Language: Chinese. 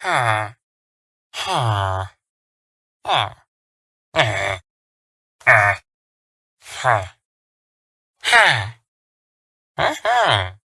啊哈啊啊啊哈哈。啊哈。